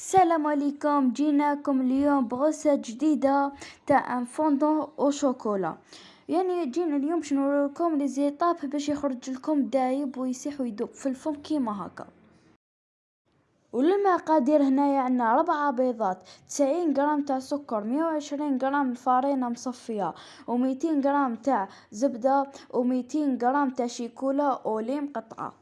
السلام عليكم جيناكم اليوم بغرسة جديدة تاع فوندون أو شوكولا يعني جينا اليوم باش نوريكم لي زيطاب باش يخرج لكم دايب ويسيح ويدوب في الفم كيما هكا وللمقادير هنايا عندنا ربعة بيضات تسعين غرام تاع سكر مية وعشرين غرام فرينة مصفية وميتين غرام تاع زبدة وميتين غرام تاع شيكولا اولي مقطعة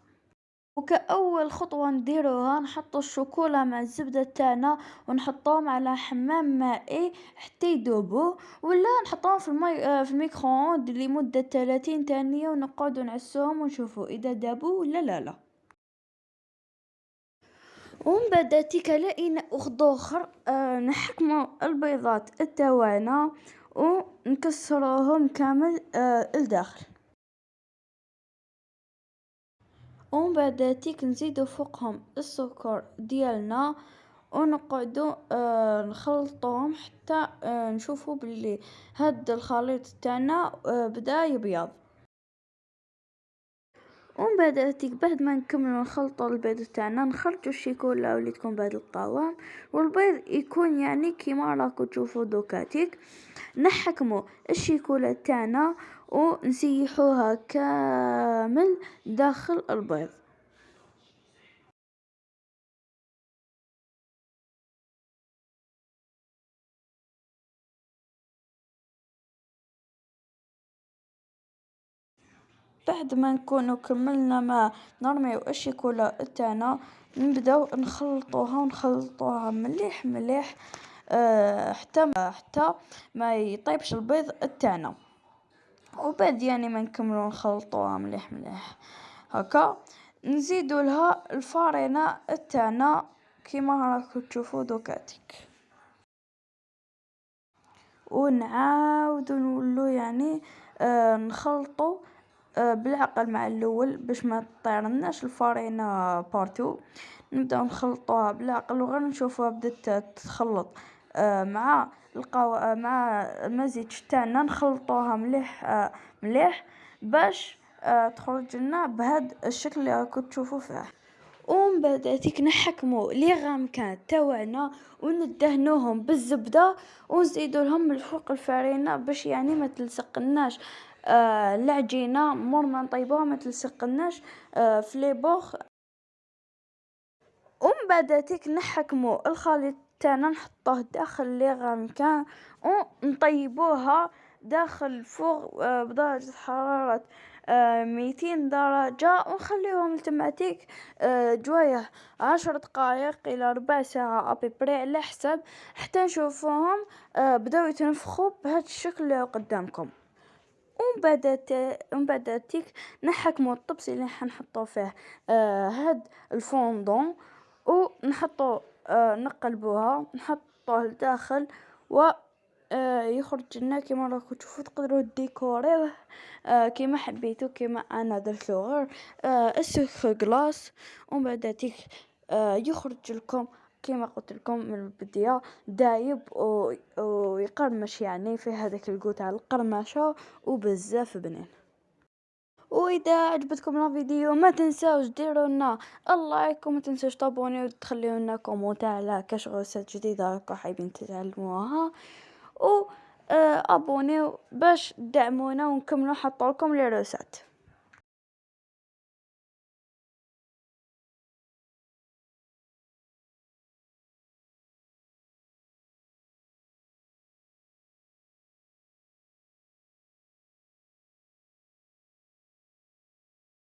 وكأول خطوة نديروها نحطو الشوكولا مع الزبدة تاعنا ونحطوهم على حمام مائي حتى يذوبوا ولا نحطوهم في المي في الميكرووند لمدة ثلاثين ثانية ونقعدو نعسوهم ونشوفو إذا ذابوا ولا لا لا. ومن بعد تيكا لقينا وخد آخر آه نحكمو البيضات تاوعنا ونكسروهم كامل آه ومن بعد تيك نزيدو فوقهم السكر ديالنا ونقعدو آه نخلطوهم حتى آه نشوفو بلي هاد الخليط تاعنا آه بدا يبيض. ومن بعد بعد ما نكملو نخلطو البيض تاعنا نخرجو الشيكولا واللي تكون بهذا القوام والبيض يكون يعني كيما راكو تشوفو دوكاتيك. نحكمو الشيكولا تاعنا ونسيحوها كامل داخل البيض. بعد ما نكونو كملنا ما نرميو الشيكولا تاعنا نبدأو نخلطوها ونخلطوها مليح مليح أه حتى حتى ما يطيبش البيض تاعنا وبعد يعني ما نكملو نخلطوها مليح مليح. هكا. نزيدو لها الفارينة تاعنا كيما راكو تشوفو دوكاتيك. ونعاودو نولو يعني آه نخلطو بالعقل مع الأول باش ما تطيرناش الفارينة partout. نبداو نخلطوها بالعقل وغير نشوفوها بدات تتخلط. آه مع القو... آه مع المزيج تاعنا نخلطوها مليح آه مليح باش تخرج لنا بهذا الشكل اللي راكم تشوفوا فيه. ومن بعد تيك نحكمو لي غامكان تاوعنا وندهنوهم بالزبدة ونزيدو لهم من فوق الفرينة باش يعني ما تلصقناش. آه العجينه مور ما نطيبوها ما تلصقناش آه في لي بوخ. ومن بعد تيك نحكمو الخليط تاعنا نحطوه داخل les ramequins ونطيبوها داخل ال four بدرجة حرارة ميتين درجة. ونخليهم تماتيك جوية عشر دقايق إلى ربع ساعة à peu près على حسب حتى نشوفوهم بداو يتنفخوا بهذا الشكل اللي قدامكم. ومن بعد بعد تيك نحكمو الطبسي اللي حنحطو فيه. هاد الفوندون ونحطو نقلبوها نحطوه لداخل و آه يخرج لنا كيما راكم تشوفوا تقدروا ديكوريوه آه كيما حبيتو كيما أنا درتو غير آه السكر كلاص ومن بعد تيك آه يخرج لكم كيما قلت لكم من البداية دايب ويقرمش يعني في هذاك الجو تاع القرمشة وبزاف بنين. وإذا عجبتكم الفيديو ما تنساوش ديروا لنا ال like وما تنسوش تابونيو وتخليو لنا comment على كاش recettes جديدة راكم حابين تتعلموها. و ابونيو باش تدعمونا ونكملوا نحط لكم les